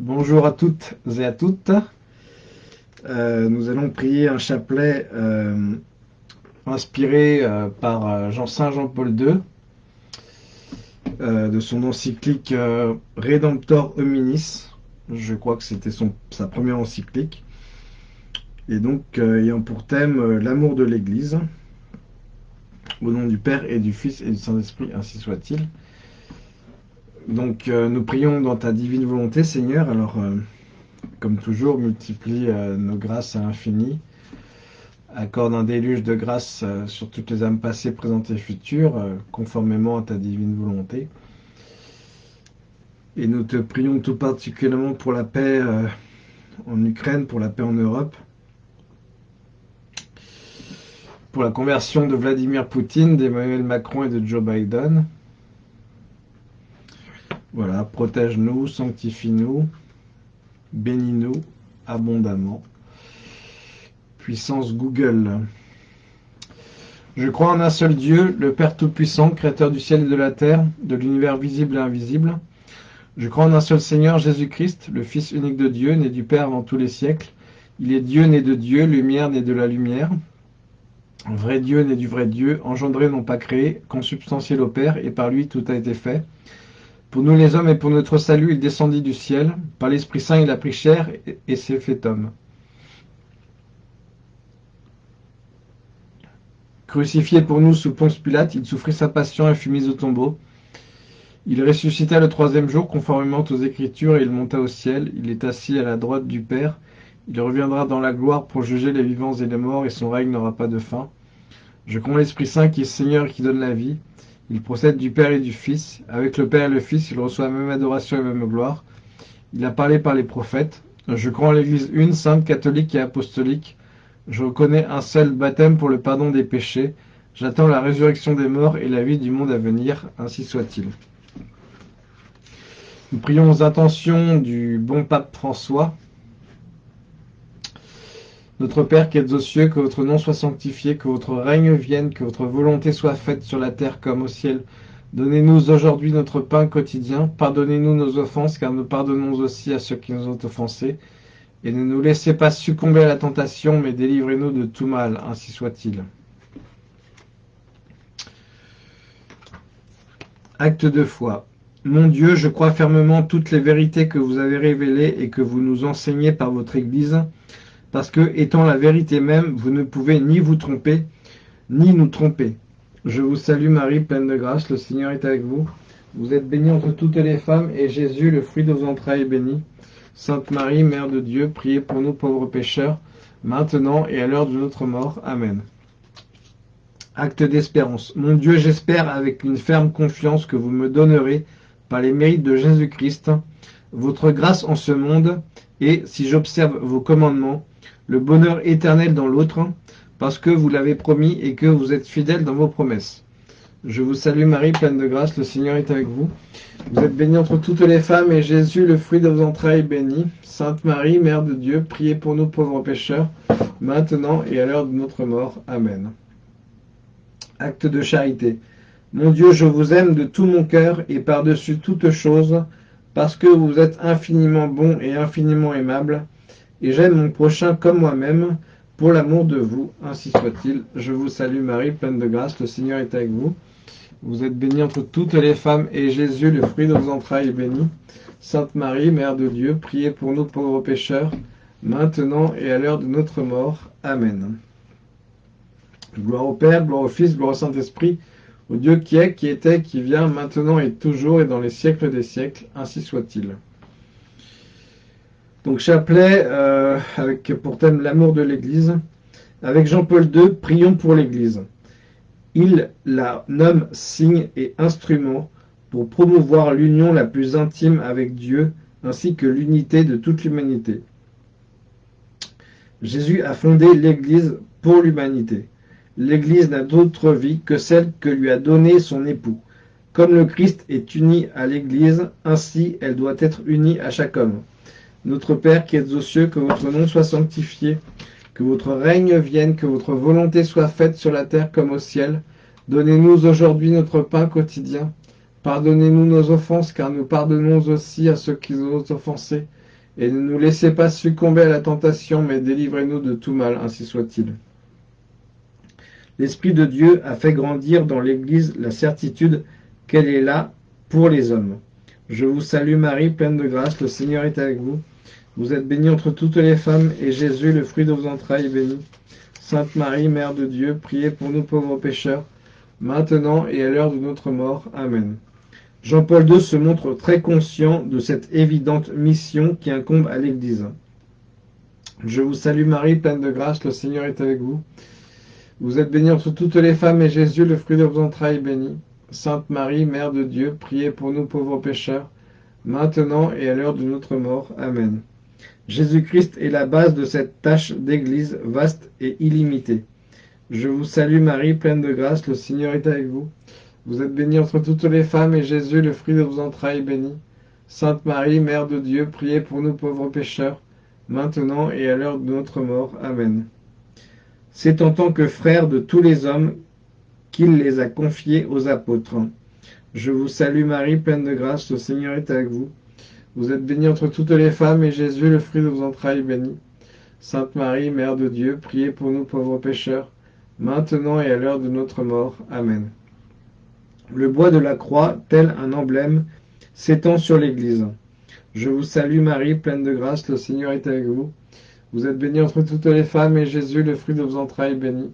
Bonjour à toutes et à toutes. Euh, nous allons prier un chapelet euh, inspiré euh, par Jean Saint Jean-Paul II de son encyclique Redemptor Hominis. Je crois que c'était sa première encyclique. Et donc ayant pour thème l'amour de l'Église. Au nom du Père et du Fils et du Saint-Esprit, ainsi soit-il. Donc euh, nous prions dans ta divine volonté, Seigneur. Alors, euh, comme toujours, multiplie euh, nos grâces à l'infini. Accorde un déluge de grâce sur toutes les âmes passées, présentes et futures, conformément à ta divine volonté. Et nous te prions tout particulièrement pour la paix en Ukraine, pour la paix en Europe, pour la conversion de Vladimir Poutine, d'Emmanuel Macron et de Joe Biden, voilà, protège-nous, sanctifie-nous, bénis-nous abondamment. Puissance Google. Je crois en un seul Dieu, le Père Tout-Puissant, Créateur du ciel et de la terre, de l'univers visible et invisible. Je crois en un seul Seigneur, Jésus-Christ, le Fils unique de Dieu, né du Père avant tous les siècles. Il est Dieu né de Dieu, lumière né de la lumière. Vrai Dieu né du vrai Dieu, engendré non pas créé, consubstantiel au Père, et par lui tout a été fait. Pour nous les hommes et pour notre salut, il descendit du ciel. Par l'Esprit Saint, il a pris chair et s'est fait homme. Crucifié pour nous sous Ponce Pilate, il souffrit sa passion et fut mis au tombeau. Il ressuscita le troisième jour, conformément aux Écritures, et il monta au ciel. Il est assis à la droite du Père. Il reviendra dans la gloire pour juger les vivants et les morts, et son règne n'aura pas de fin. Je compte l'Esprit Saint qui est Seigneur et qui donne la vie. Il procède du Père et du Fils. Avec le Père et le Fils, il reçoit la même adoration et même gloire. Il a parlé par les prophètes. Je crois en l'Église une, sainte, catholique et apostolique. Je reconnais un seul baptême pour le pardon des péchés. J'attends la résurrection des morts et la vie du monde à venir. Ainsi soit-il. Nous prions aux intentions du bon pape François. Notre Père qui êtes aux cieux, que votre nom soit sanctifié, que votre règne vienne, que votre volonté soit faite sur la terre comme au ciel. Donnez-nous aujourd'hui notre pain quotidien. Pardonnez-nous nos offenses, car nous pardonnons aussi à ceux qui nous ont offensés. Et ne nous laissez pas succomber à la tentation, mais délivrez-nous de tout mal, ainsi soit-il. Acte de foi. Mon Dieu, je crois fermement toutes les vérités que vous avez révélées et que vous nous enseignez par votre Église parce que, étant la vérité même, vous ne pouvez ni vous tromper, ni nous tromper. Je vous salue Marie, pleine de grâce, le Seigneur est avec vous. Vous êtes bénie entre toutes les femmes, et Jésus, le fruit de vos entrailles, est béni. Sainte Marie, Mère de Dieu, priez pour nous pauvres pécheurs, maintenant et à l'heure de notre mort. Amen. Acte d'espérance. Mon Dieu, j'espère avec une ferme confiance que vous me donnerez, par les mérites de Jésus-Christ, votre grâce en ce monde, et, si j'observe vos commandements, le bonheur éternel dans l'autre, parce que vous l'avez promis et que vous êtes fidèle dans vos promesses. Je vous salue Marie, pleine de grâce, le Seigneur est avec vous. Vous êtes bénie entre toutes les femmes, et Jésus, le fruit de vos entrailles, est béni. Sainte Marie, Mère de Dieu, priez pour nous pauvres pécheurs, maintenant et à l'heure de notre mort. Amen. Acte de charité. Mon Dieu, je vous aime de tout mon cœur et par-dessus toute chose, parce que vous êtes infiniment bon et infiniment aimable, et j'aime mon prochain comme moi-même, pour l'amour de vous, ainsi soit-il. Je vous salue Marie, pleine de grâce, le Seigneur est avec vous. Vous êtes bénie entre toutes les femmes, et Jésus, le fruit de vos entrailles, est béni. Sainte Marie, Mère de Dieu, priez pour nous pauvres pécheurs, maintenant et à l'heure de notre mort. Amen. Gloire au Père, gloire au Fils, gloire au Saint-Esprit, au Dieu qui est, qui était, qui vient, maintenant et toujours, et dans les siècles des siècles, ainsi soit-il. Donc chapelet euh, avec pour thème l'amour de l'Église. Avec Jean-Paul II, prions pour l'Église. Il la nomme signe et instrument pour promouvoir l'union la plus intime avec Dieu ainsi que l'unité de toute l'humanité. Jésus a fondé l'Église pour l'humanité. L'Église n'a d'autre vie que celle que lui a donnée son époux. Comme le Christ est uni à l'Église, ainsi elle doit être unie à chaque homme. Notre Père qui êtes aux cieux, que votre nom soit sanctifié, que votre règne vienne, que votre volonté soit faite sur la terre comme au ciel. Donnez-nous aujourd'hui notre pain quotidien. Pardonnez-nous nos offenses, car nous pardonnons aussi à ceux qui nous ont offensés. Et ne nous laissez pas succomber à la tentation, mais délivrez-nous de tout mal, ainsi soit-il. L'Esprit de Dieu a fait grandir dans l'Église la certitude qu'elle est là pour les hommes. Je vous salue Marie, pleine de grâce, le Seigneur est avec vous. Vous êtes bénie entre toutes les femmes, et Jésus, le fruit de vos entrailles, est béni. Sainte Marie, Mère de Dieu, priez pour nous pauvres pécheurs, maintenant et à l'heure de notre mort. Amen. Jean-Paul II se montre très conscient de cette évidente mission qui incombe à l'Église. Je vous salue Marie, pleine de grâce, le Seigneur est avec vous. Vous êtes bénie entre toutes les femmes, et Jésus, le fruit de vos entrailles, est béni. Sainte Marie, Mère de Dieu, priez pour nous pauvres pécheurs, maintenant et à l'heure de notre mort. Amen. Jésus-Christ est la base de cette tâche d'Église vaste et illimitée. Je vous salue Marie, pleine de grâce, le Seigneur est avec vous. Vous êtes bénie entre toutes les femmes, et Jésus, le fruit de vos entrailles, est béni. Sainte Marie, Mère de Dieu, priez pour nous pauvres pécheurs, maintenant et à l'heure de notre mort. Amen. C'est en tant que frère de tous les hommes qu'il les a confiés aux apôtres. Je vous salue Marie, pleine de grâce, le Seigneur est avec vous. Vous êtes bénie entre toutes les femmes, et Jésus, le fruit de vos entrailles, est béni. Sainte Marie, Mère de Dieu, priez pour nous pauvres pécheurs, maintenant et à l'heure de notre mort. Amen. Le bois de la croix, tel un emblème, s'étend sur l'Église. Je vous salue Marie, pleine de grâce, le Seigneur est avec vous. Vous êtes bénie entre toutes les femmes, et Jésus, le fruit de vos entrailles, est béni.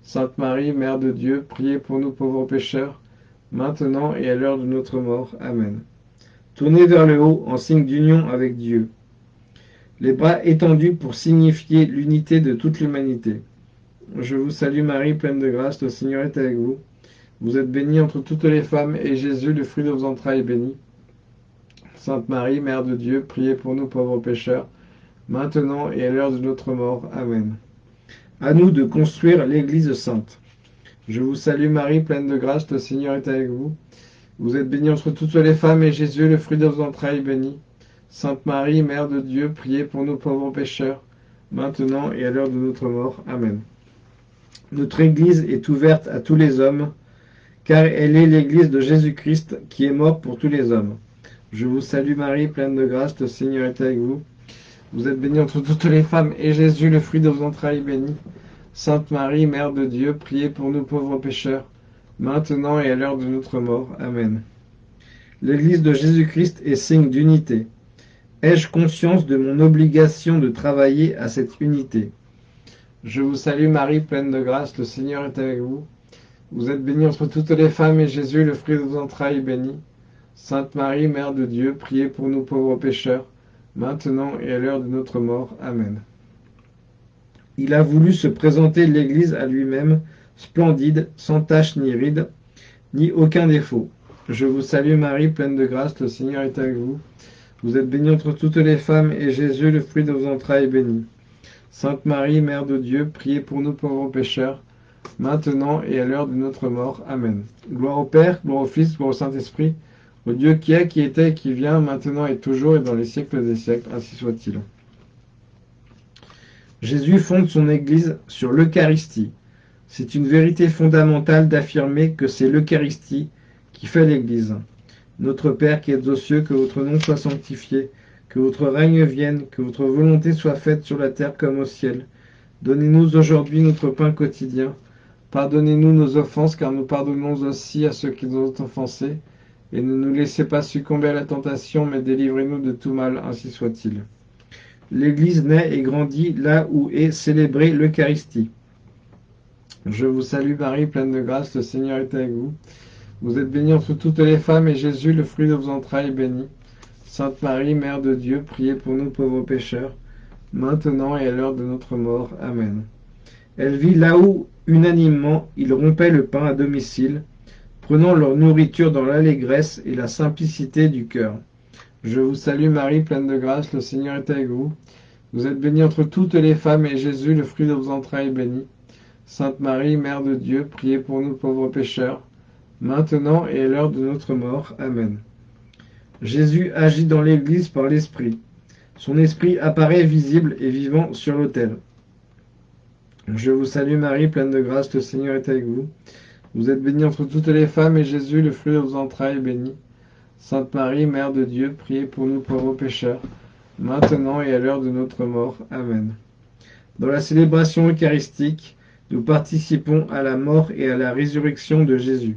Sainte Marie, Mère de Dieu, priez pour nous pauvres pécheurs, maintenant et à l'heure de notre mort. Amen. Tournez vers le haut en signe d'union avec Dieu. Les bras étendus pour signifier l'unité de toute l'humanité. Je vous salue Marie, pleine de grâce, le Seigneur est avec vous. Vous êtes bénie entre toutes les femmes, et Jésus, le fruit de vos entrailles, est béni. Sainte Marie, Mère de Dieu, priez pour nous pauvres pécheurs, maintenant et à l'heure de notre mort. Amen. À nous de construire l'Église sainte. Je vous salue Marie, pleine de grâce, le Seigneur est avec vous. Vous êtes bénie entre toutes les femmes, et Jésus, le fruit de vos entrailles, béni. Sainte Marie, Mère de Dieu, priez pour nous pauvres pécheurs, maintenant et à l'heure de notre mort. Amen. Notre Église est ouverte à tous les hommes, car elle est l'Église de Jésus-Christ qui est mort pour tous les hommes. Je vous salue Marie, pleine de grâce, le Seigneur est avec vous. Vous êtes bénie entre toutes les femmes, et Jésus, le fruit de vos entrailles, est béni. Sainte Marie, Mère de Dieu, priez pour nous pauvres pécheurs, maintenant et à l'heure de notre mort. Amen. L'Église de Jésus-Christ est signe d'unité. Ai-je conscience de mon obligation de travailler à cette unité? Je vous salue Marie, pleine de grâce, le Seigneur est avec vous. Vous êtes bénie entre toutes les femmes, et Jésus, le fruit de vos entrailles, est béni. Sainte Marie, Mère de Dieu, priez pour nous pauvres pécheurs, maintenant et à l'heure de notre mort. Amen. Il a voulu se présenter l'Église à lui-même, splendide, sans tache ni ride, ni aucun défaut. Je vous salue Marie, pleine de grâce, le Seigneur est avec vous. Vous êtes bénie entre toutes les femmes, et Jésus, le fruit de vos entrailles, est béni. Sainte Marie, Mère de Dieu, priez pour nous pauvres pécheurs, maintenant et à l'heure de notre mort. Amen. Gloire au Père, gloire au Fils, gloire au Saint-Esprit, au Dieu qui est, qui était, qui vient, maintenant et toujours, et dans les siècles des siècles, ainsi soit-il. Jésus fonde son Église sur l'Eucharistie. C'est une vérité fondamentale d'affirmer que c'est l'Eucharistie qui fait l'Église. Notre Père qui êtes aux cieux, que votre nom soit sanctifié, que votre règne vienne, que votre volonté soit faite sur la terre comme au ciel. Donnez-nous aujourd'hui notre pain quotidien. Pardonnez-nous nos offenses, car nous pardonnons aussi à ceux qui nous ont offensés. Et ne nous laissez pas succomber à la tentation, mais délivrez-nous de tout mal, ainsi soit-il. L'Église naît et grandit là où est célébrée l'Eucharistie. Je vous salue Marie, pleine de grâce, le Seigneur est avec vous. Vous êtes bénie entre toutes les femmes, et Jésus, le fruit de vos entrailles, est béni. Sainte Marie, Mère de Dieu, priez pour nous pauvres pécheurs, maintenant et à l'heure de notre mort. Amen. Elle vit là où, unanimement, ils rompaient le pain à domicile, prenant leur nourriture dans l'allégresse et la simplicité du cœur. Je vous salue Marie, pleine de grâce, le Seigneur est avec vous. Vous êtes bénie entre toutes les femmes, et Jésus, le fruit de vos entrailles, est béni. Sainte Marie, Mère de Dieu, priez pour nous pauvres pécheurs, maintenant et à l'heure de notre mort. Amen. Jésus agit dans l'Église par l'Esprit. Son Esprit apparaît visible et vivant sur l'autel. Je vous salue Marie, pleine de grâce, le Seigneur est avec vous. Vous êtes bénie entre toutes les femmes, et Jésus, le fruit de vos entrailles, est béni. Sainte Marie, Mère de Dieu, priez pour nous pauvres pécheurs, maintenant et à l'heure de notre mort. Amen. Dans la célébration eucharistique, nous participons à la mort et à la résurrection de Jésus.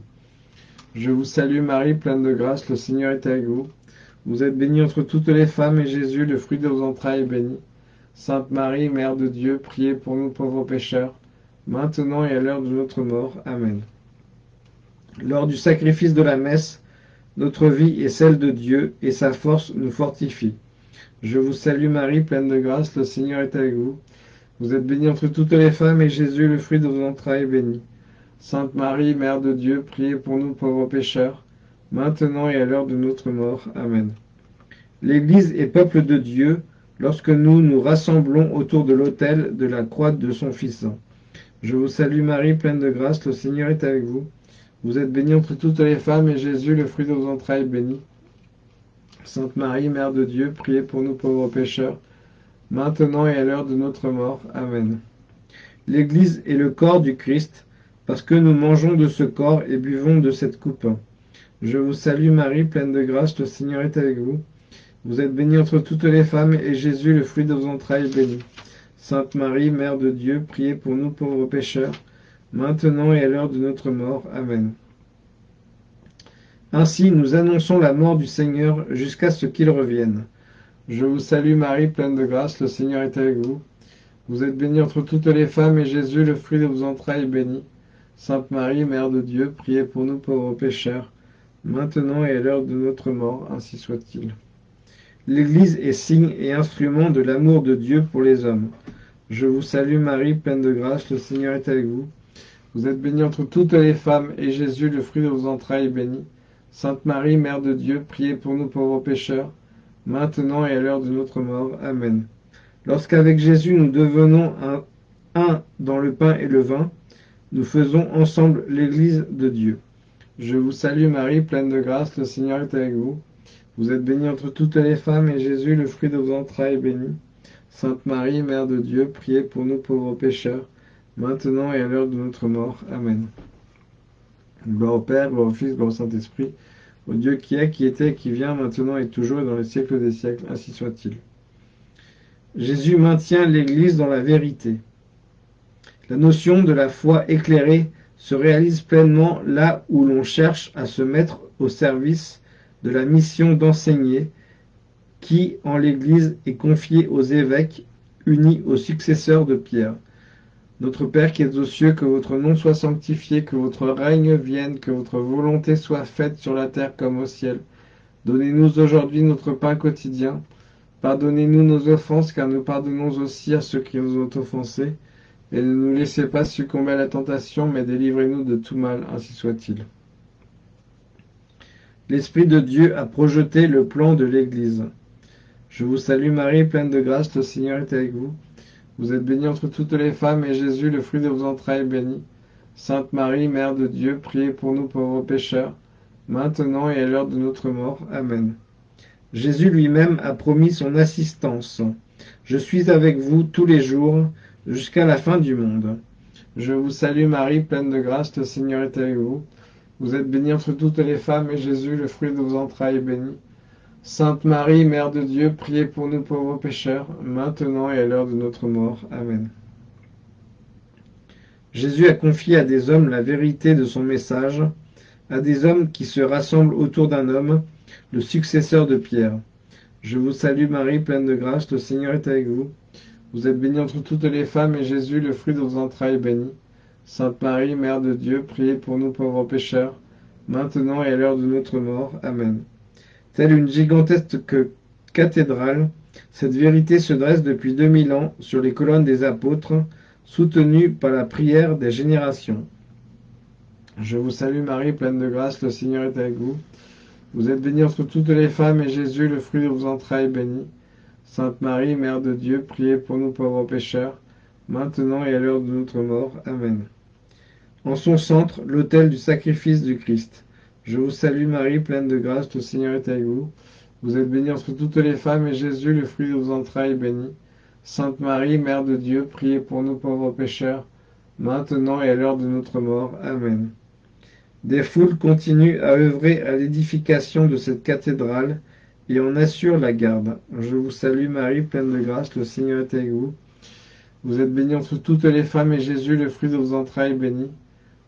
Je vous salue Marie, pleine de grâce, le Seigneur est avec vous. Vous êtes bénie entre toutes les femmes, et Jésus, le fruit de vos entrailles, est béni. Sainte Marie, Mère de Dieu, priez pour nous pauvres pécheurs, maintenant et à l'heure de notre mort. Amen. Lors du sacrifice de la messe, notre vie est celle de Dieu, et sa force nous fortifie. Je vous salue Marie, pleine de grâce, le Seigneur est avec vous. Vous êtes bénie entre toutes les femmes, et Jésus, le fruit de vos entrailles, est béni. Sainte Marie, Mère de Dieu, priez pour nous pauvres pécheurs, maintenant et à l'heure de notre mort. Amen. L'Église est peuple de Dieu lorsque nous nous rassemblons autour de l'autel de la croix de son Fils. Je vous salue Marie, pleine de grâce, le Seigneur est avec vous. Vous êtes bénie entre toutes les femmes, et Jésus, le fruit de vos entrailles, est béni. Sainte Marie, Mère de Dieu, priez pour nous pauvres pécheurs, maintenant et à l'heure de notre mort. Amen. L'Église est le corps du Christ, parce que nous mangeons de ce corps et buvons de cette coupe. Je vous salue Marie, pleine de grâce, le Seigneur est avec vous. Vous êtes bénie entre toutes les femmes, et Jésus, le fruit de vos entrailles, est béni. Sainte Marie, Mère de Dieu, priez pour nous pauvres pécheurs, maintenant et à l'heure de notre mort. Amen. Ainsi, nous annonçons la mort du Seigneur jusqu'à ce qu'il revienne. Je vous salue Marie, pleine de grâce, le Seigneur est avec vous. Vous êtes bénie entre toutes les femmes, et Jésus, le fruit de vos entrailles, est béni. Sainte Marie, Mère de Dieu, priez pour nous pauvres pécheurs, maintenant et à l'heure de notre mort, ainsi soit-il. L'Église est signe et instrument de l'amour de Dieu pour les hommes. Je vous salue Marie, pleine de grâce, le Seigneur est avec vous. Vous êtes bénie entre toutes les femmes, et Jésus, le fruit de vos entrailles, est béni. Sainte Marie, Mère de Dieu, priez pour nous pauvres pécheurs, maintenant et à l'heure de notre mort. Amen. Lorsqu'avec Jésus nous devenons un, dans le pain et le vin, nous faisons ensemble l'Église de Dieu. Je vous salue Marie, pleine de grâce, le Seigneur est avec vous. Vous êtes bénie entre toutes les femmes, et Jésus, le fruit de vos entrailles, est béni. Sainte Marie, Mère de Dieu, priez pour nous pauvres pécheurs, maintenant et à l'heure de notre mort. Amen. Gloire au Père, gloire au Fils, gloire au Saint-Esprit, au Dieu qui est, qui était, qui vient, maintenant et toujours, et dans les siècles des siècles, ainsi soit-il. Jésus maintient l'Église dans la vérité. La notion de la foi éclairée se réalise pleinement là où l'on cherche à se mettre au service de la mission d'enseigner qui, en l'Église, est confiée aux évêques unis aux successeurs de Pierre. Notre Père qui es aux cieux, que votre nom soit sanctifié, que votre règne vienne, que votre volonté soit faite sur la terre comme au ciel. Donnez-nous aujourd'hui notre pain quotidien. Pardonnez-nous nos offenses, car nous pardonnons aussi à ceux qui nous ont offensés. Et ne nous laissez pas succomber à la tentation, mais délivrez-nous de tout mal, ainsi soit-il. L'Esprit de Dieu a projeté le plan de l'Église. Je vous salue Marie, pleine de grâce, le Seigneur est avec vous. Vous êtes bénie entre toutes les femmes, et Jésus, le fruit de vos entrailles, est béni. Sainte Marie, Mère de Dieu, priez pour nous pauvres pécheurs, maintenant et à l'heure de notre mort. Amen. Jésus lui-même a promis son assistance. Je suis avec vous tous les jours, jusqu'à la fin du monde. Je vous salue Marie, pleine de grâce, le Seigneur est avec vous. Vous êtes bénie entre toutes les femmes, et Jésus, le fruit de vos entrailles, est béni. Sainte Marie, Mère de Dieu, priez pour nous pauvres pécheurs, maintenant et à l'heure de notre mort. Amen. Jésus a confié à des hommes la vérité de son message, à des hommes qui se rassemblent autour d'un homme, le successeur de Pierre. Je vous salue Marie, pleine de grâce, le Seigneur est avec vous. Vous êtes bénie entre toutes les femmes, et Jésus, le fruit de vos entrailles, est béni. Sainte Marie, Mère de Dieu, priez pour nous pauvres pécheurs, maintenant et à l'heure de notre mort. Amen. Telle une gigantesque cathédrale, cette vérité se dresse depuis 2000 ans sur les colonnes des apôtres, soutenue par la prière des générations. Je vous salue Marie, pleine de grâce, le Seigneur est avec vous. Vous êtes bénie entre toutes les femmes, et Jésus, le fruit de vos entrailles, est béni. Sainte Marie, Mère de Dieu, priez pour nous pauvres pécheurs, maintenant et à l'heure de notre mort. Amen. En son centre, l'autel du sacrifice du Christ. Je vous salue Marie, pleine de grâce, le Seigneur est avec vous. Vous êtes bénie entre toutes les femmes, et Jésus, le fruit de vos entrailles, est béni. Sainte Marie, Mère de Dieu, priez pour nous pauvres pécheurs, maintenant et à l'heure de notre mort. Amen. Des foules continuent à œuvrer à l'édification de cette cathédrale et en assure la garde. Je vous salue Marie, pleine de grâce, le Seigneur est avec vous. Vous êtes bénie entre toutes les femmes, et Jésus, le fruit de vos entrailles, est béni.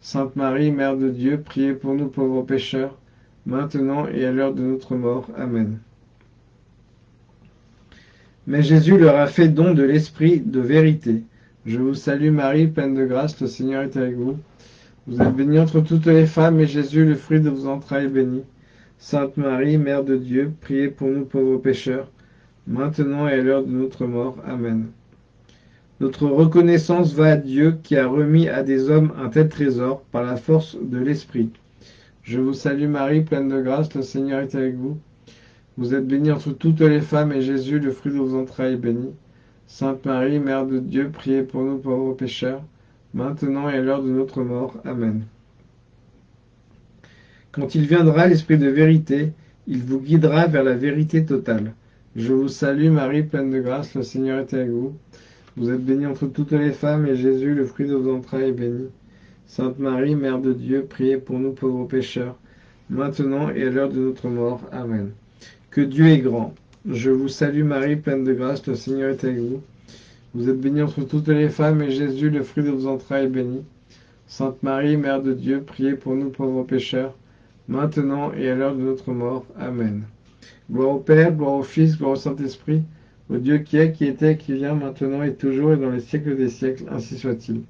Sainte Marie, Mère de Dieu, priez pour nous pauvres pécheurs, maintenant et à l'heure de notre mort. Amen. Mais Jésus leur a fait don de l'Esprit de vérité. Je vous salue Marie, pleine de grâce, le Seigneur est avec vous. Vous êtes bénie entre toutes les femmes, et Jésus, le fruit de vos entrailles, est béni. Sainte Marie, Mère de Dieu, priez pour nous pauvres pécheurs, maintenant et à l'heure de notre mort. Amen. Notre reconnaissance va à Dieu qui a remis à des hommes un tel trésor par la force de l'Esprit. Je vous salue Marie, pleine de grâce, le Seigneur est avec vous. Vous êtes bénie entre toutes les femmes, et Jésus, le fruit de vos entrailles, est béni. Sainte Marie, Mère de Dieu, priez pour nous pauvres pécheurs, maintenant et à l'heure de notre mort. Amen. Quand il viendra l'Esprit de vérité, il vous guidera vers la vérité totale. Je vous salue Marie, pleine de grâce, le Seigneur est avec vous. Vous êtes bénie entre toutes les femmes, et Jésus, le fruit de vos entrailles, est béni. Sainte Marie, Mère de Dieu, priez pour nous pauvres pécheurs, maintenant et à l'heure de notre mort. Amen. Que Dieu est grand. Je vous salue Marie, pleine de grâce, le Seigneur est avec vous. Vous êtes bénie entre toutes les femmes, et Jésus, le fruit de vos entrailles, est béni. Sainte Marie, Mère de Dieu, priez pour nous pauvres pécheurs, maintenant et à l'heure de notre mort. Amen. Gloire au Père, gloire au Fils, gloire au Saint-Esprit, au Dieu qui est, qui était, qui vient, maintenant et toujours et dans les siècles des siècles, ainsi soit-il.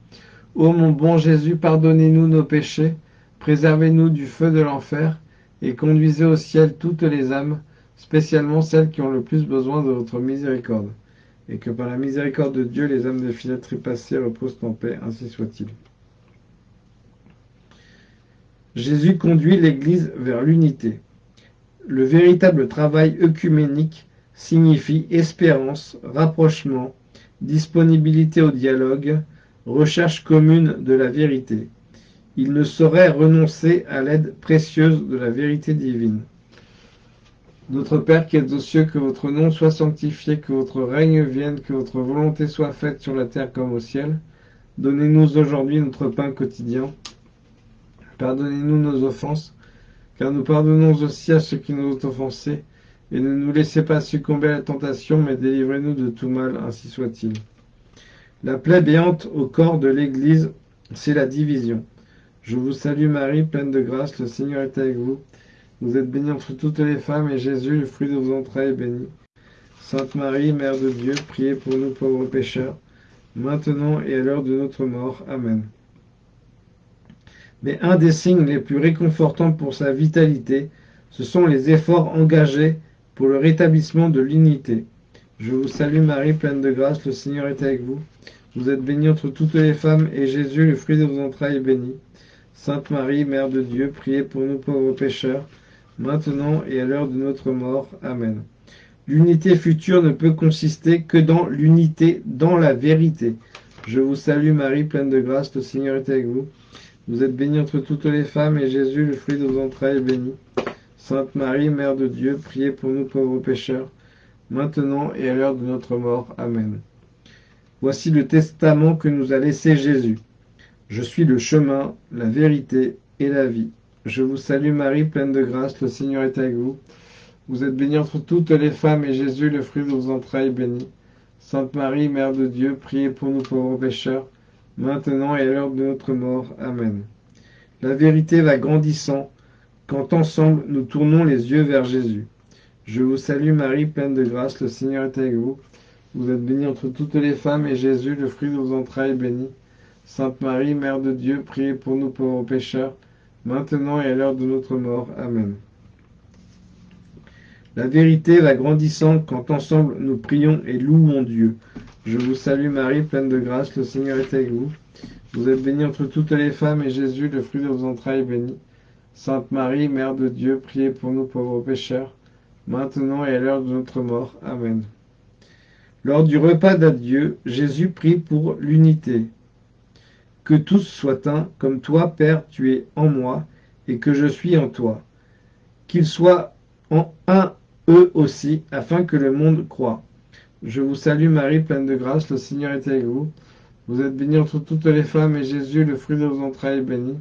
Ô mon bon Jésus, pardonnez-nous nos péchés, préservez-nous du feu de l'enfer, et conduisez au ciel toutes les âmes, spécialement celles qui ont le plus besoin de votre miséricorde, et que par la miséricorde de Dieu, les âmes de filets trépassées reposent en paix, ainsi soit-il. Jésus conduit l'Église vers l'unité. Le véritable travail œcuménique signifie espérance, rapprochement, disponibilité au dialogue, recherche commune de la vérité. Il ne saurait renoncer à l'aide précieuse de la vérité divine. Notre Père qui êtes aux cieux, que votre nom soit sanctifié, que votre règne vienne, que votre volonté soit faite sur la terre comme au ciel. Donnez-nous aujourd'hui notre pain quotidien. Pardonnez-nous nos offenses, car nous pardonnons aussi à ceux qui nous ont offensés, et ne nous laissez pas succomber à la tentation, mais délivrez-nous de tout mal, ainsi soit-il. La plaie béante au corps de l'Église, c'est la division. Je vous salue Marie, pleine de grâce, le Seigneur est avec vous. Vous êtes bénie entre toutes les femmes, et Jésus, le fruit de vos entrailles, est béni. Sainte Marie, Mère de Dieu, priez pour nous pauvres pécheurs, maintenant et à l'heure de notre mort. Amen. Mais un des signes les plus réconfortants pour sa vitalité, ce sont les efforts engagés pour le rétablissement de l'unité. Je vous salue Marie, pleine de grâce, le Seigneur est avec vous. Vous êtes bénie entre toutes les femmes, et Jésus, le fruit de vos entrailles, est béni. Sainte Marie, Mère de Dieu, priez pour nous pauvres pécheurs, maintenant et à l'heure de notre mort. Amen. L'unité future ne peut consister que dans l'unité dans la vérité. Je vous salue Marie, pleine de grâce, le Seigneur est avec vous. Vous êtes bénie entre toutes les femmes, et Jésus, le fruit de vos entrailles, est béni. Sainte Marie, Mère de Dieu, priez pour nous pauvres pécheurs, maintenant et à l'heure de notre mort. Amen. Voici le testament que nous a laissé Jésus. Je suis le chemin, la vérité et la vie. Je vous salue Marie, pleine de grâce, le Seigneur est avec vous. Vous êtes bénie entre toutes les femmes, et Jésus, le fruit de vos entrailles, est béni. Sainte Marie, Mère de Dieu, priez pour nous pauvres pécheurs, maintenant et à l'heure de notre mort. Amen. La vérité va grandissant quand ensemble nous tournons les yeux vers Jésus. Je vous salue Marie, pleine de grâce, le Seigneur est avec vous. Vous êtes bénie entre toutes les femmes, et Jésus, le fruit de vos entrailles, est béni. Sainte Marie, Mère de Dieu, priez pour nous pauvres pécheurs, maintenant et à l'heure de notre mort. Amen. La vérité va grandissant quand ensemble nous prions et louons Dieu. Je vous salue Marie, pleine de grâce, le Seigneur est avec vous. Vous êtes bénie entre toutes les femmes, et Jésus, le fruit de vos entrailles, est béni. Sainte Marie, Mère de Dieu, priez pour nous pauvres pécheurs, maintenant et à l'heure de notre mort. Amen. Lors du repas d'adieu, Jésus prie pour l'unité. Que tous soient un, comme toi, Père, tu es en moi, et que je suis en toi. Qu'ils soient en un, eux aussi, afin que le monde croie. Je vous salue Marie, pleine de grâce, le Seigneur est avec vous. Vous êtes bénie entre toutes les femmes, et Jésus, le fruit de vos entrailles, est béni.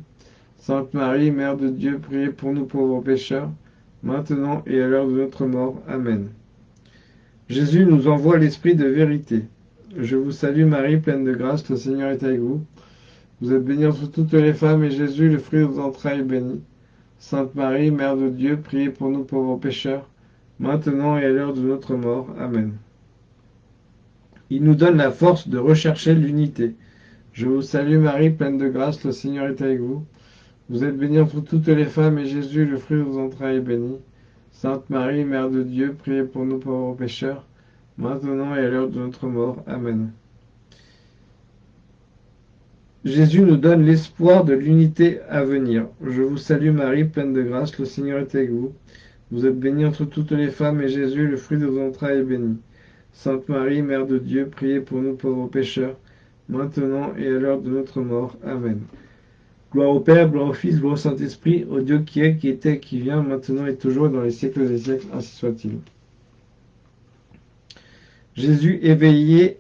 Sainte Marie, Mère de Dieu, priez pour nous pauvres pécheurs, maintenant et à l'heure de notre mort. Amen. Jésus nous envoie l'Esprit de vérité. Je vous salue Marie, pleine de grâce, le Seigneur est avec vous. Vous êtes bénie entre toutes les femmes, et Jésus, le fruit de vos entrailles, est béni. Sainte Marie, Mère de Dieu, priez pour nous pauvres pécheurs, maintenant et à l'heure de notre mort. Amen. Il nous donne la force de rechercher l'unité. Je vous salue Marie, pleine de grâce, le Seigneur est avec vous. Vous êtes bénie entre toutes les femmes, et Jésus, le fruit de vos entrailles, est béni. Sainte Marie, Mère de Dieu, priez pour nous pauvres pécheurs, maintenant et à l'heure de notre mort. Amen. Jésus nous donne l'espoir de l'unité à venir. Je vous salue Marie, pleine de grâce, le Seigneur est avec vous. Vous êtes bénie entre toutes les femmes, et Jésus, le fruit de vos entrailles, est béni. Sainte Marie, Mère de Dieu, priez pour nous pauvres pécheurs, maintenant et à l'heure de notre mort. Amen. Gloire au Père, gloire au Fils, gloire au Saint-Esprit, au Dieu qui est, qui était, qui vient, maintenant et toujours, dans les siècles des siècles, ainsi soit-il. Jésus éveille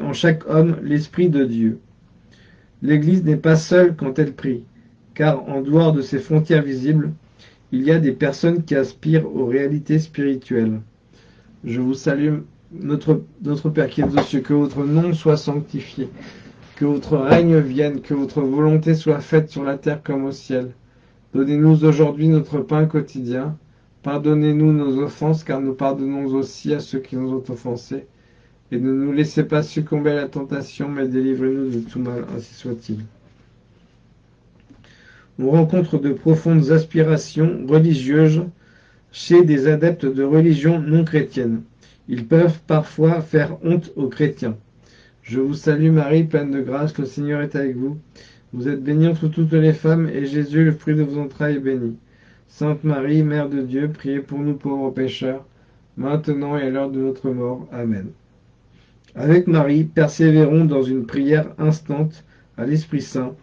en chaque homme l'Esprit de Dieu. L'Église n'est pas seule quand elle prie, car en dehors de ses frontières visibles, il y a des personnes qui aspirent aux réalités spirituelles. Je vous salue, notre, notre Père qui est aux cieux, que votre nom soit sanctifié, que votre règne vienne, que votre volonté soit faite sur la terre comme au ciel. Donnez-nous aujourd'hui notre pain quotidien. Pardonnez-nous nos offenses, car nous pardonnons aussi à ceux qui nous ont offensés et ne nous laissez pas succomber à la tentation, mais délivrez-nous de tout mal, ainsi soit-il. On rencontre de profondes aspirations religieuses chez des adeptes de religions non chrétiennes. Ils peuvent parfois faire honte aux chrétiens. Je vous salue Marie, pleine de grâce, le Seigneur est avec vous. Vous êtes bénie entre toutes les femmes, et Jésus, le fruit de vos entrailles, est béni. Sainte Marie, Mère de Dieu, priez pour nous pauvres pécheurs, maintenant et à l'heure de notre mort. Amen. Avec Marie, persévérons dans une prière instante à l'Esprit Saint,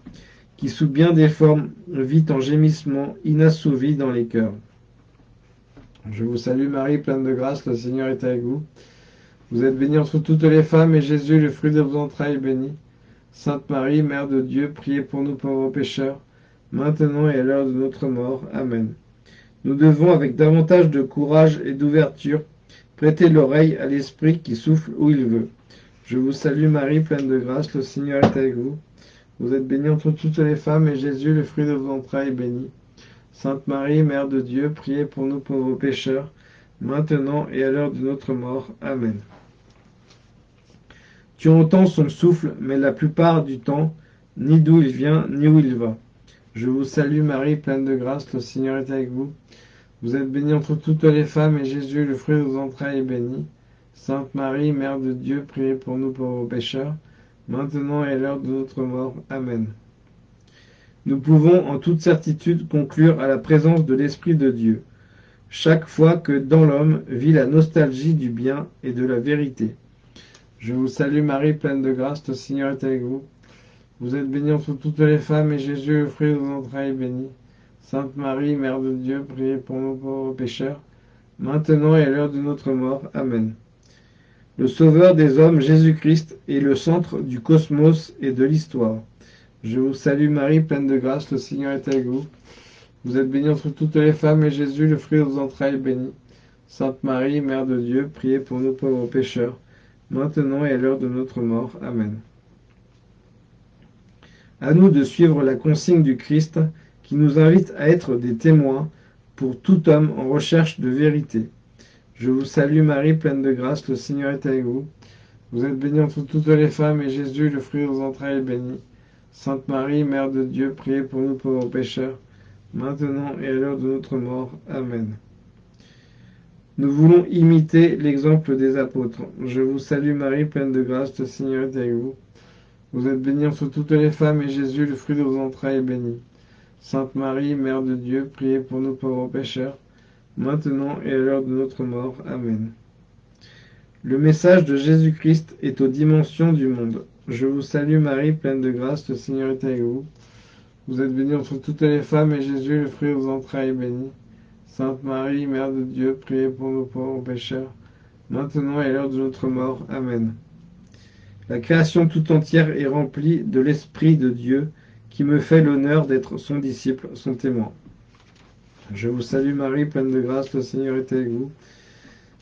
qui sous bien des formes vit en gémissement inassouvi dans les cœurs. Je vous salue Marie, pleine de grâce, le Seigneur est avec vous. Vous êtes bénie entre toutes les femmes, et Jésus, le fruit de vos entrailles, est béni. Sainte Marie, Mère de Dieu, priez pour nous pauvres pécheurs, maintenant et à l'heure de notre mort. Amen. Nous devons, avec davantage de courage et d'ouverture, prêter l'oreille à l'Esprit qui souffle où il veut. Je vous salue Marie, pleine de grâce, le Seigneur est avec vous. Vous êtes bénie entre toutes les femmes, et Jésus, le fruit de vos entrailles, est béni. Sainte Marie, Mère de Dieu, priez pour nous pauvres pécheurs, maintenant et à l'heure de notre mort. Amen. Tu entends son souffle, mais la plupart du temps, ni d'où il vient, ni où il va. Je vous salue Marie, pleine de grâce, le Seigneur est avec vous. Vous êtes bénie entre toutes les femmes, et Jésus, le fruit de vos entrailles, est béni. Sainte Marie, Mère de Dieu, priez pour nous pauvres pécheurs, maintenant et à l'heure de notre mort. Amen. Nous pouvons en toute certitude conclure à la présence de l'Esprit de Dieu, chaque fois que dans l'homme vit la nostalgie du bien et de la vérité. Je vous salue Marie, pleine de grâce, le Seigneur est avec vous. Vous êtes bénie entre toutes les femmes, et Jésus, le fruit de vos entrailles, est béni. Sainte Marie, Mère de Dieu, priez pour nous pauvres pécheurs, maintenant et à l'heure de notre mort. Amen. Le Sauveur des hommes, Jésus-Christ, est le centre du cosmos et de l'histoire. Je vous salue Marie, pleine de grâce, le Seigneur est avec vous. Vous êtes bénie entre toutes les femmes, et Jésus, le fruit de vos entrailles, est béni. Sainte Marie, Mère de Dieu, priez pour nous pauvres pécheurs, maintenant et à l'heure de notre mort. Amen. À nous de suivre la consigne du Christ, qui nous invite à être des témoins pour tout homme en recherche de vérité. Je vous salue Marie, pleine de grâce, le Seigneur est avec vous. Vous êtes bénie entre toutes les femmes, et Jésus, le fruit de vos entrailles, est béni. Sainte Marie, Mère de Dieu, priez pour nous pauvres pécheurs, maintenant et à l'heure de notre mort. Amen. Nous voulons imiter l'exemple des apôtres. Je vous salue Marie, pleine de grâce, le Seigneur est avec vous. Vous êtes bénie entre toutes les femmes, et Jésus, le fruit de vos entrailles, est béni. Sainte Marie, Mère de Dieu, priez pour nous pauvres pécheurs, maintenant et à l'heure de notre mort. Amen. Le message de Jésus-Christ est aux dimensions du monde. Je vous salue Marie, pleine de grâce, le Seigneur est avec vous. Vous êtes bénie entre toutes les femmes, et Jésus, le fruit de vos entrailles, est béni. Sainte Marie, Mère de Dieu, priez pour nos pauvres pécheurs, maintenant et à l'heure de notre mort. Amen. La création tout entière est remplie de l'Esprit de Dieu, qui me fait l'honneur d'être son disciple, son témoin. Je vous salue Marie, pleine de grâce, le Seigneur est avec vous.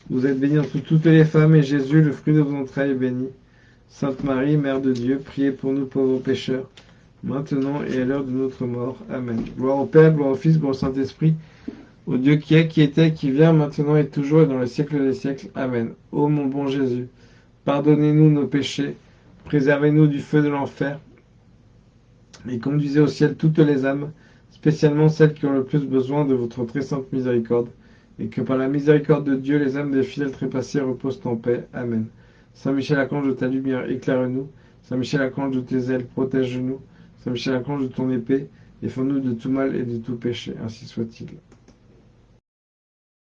Vous êtes bénie entre toutes les femmes, et Jésus, le fruit de vos entrailles, est béni. Sainte Marie, Mère de Dieu, priez pour nous pauvres pécheurs, maintenant et à l'heure de notre mort. Amen. Gloire au Père, gloire au Fils, gloire au Saint-Esprit, au Dieu qui est, qui était, qui vient, maintenant et toujours, et dans les siècles des siècles. Amen. Ô mon bon Jésus, pardonnez-nous nos péchés, préservez-nous du feu de l'enfer, et conduisez au ciel toutes les âmes, spécialement celles qui ont le plus besoin de votre très sainte miséricorde, et que par la miséricorde de Dieu, les âmes des fidèles trépassés reposent en paix. Amen. Saint Michel Archange de ta lumière, éclaire-nous. Saint Michel Archange de tes ailes, protège-nous. Saint Michel Archange de ton épée, défends-nous de tout mal et de tout péché. Ainsi soit-il.